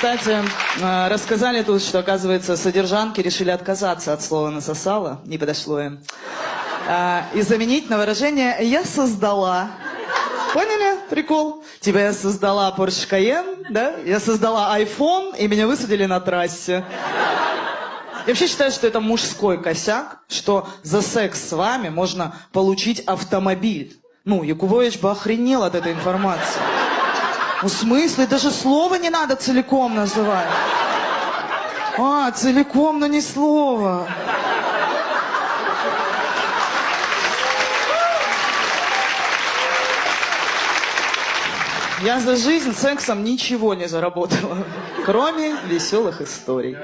Кстати, э, рассказали тут, что, оказывается, содержанки решили отказаться от слова «насосала», не подошло им, А, и заменить на выражение «я создала». Поняли прикол? Типа я создала Porsche Cayenne, да? Я создала iPhone, и меня высадили на трассе. Я вообще считаю, что это мужской косяк, что за секс с вами можно получить автомобиль. Ну, Якубович бы охренел от этой информации. Ну, в смысле? Даже слово не надо целиком называть. А, целиком, но не слово. Я за жизнь сексом ничего не заработала, кроме веселых историй.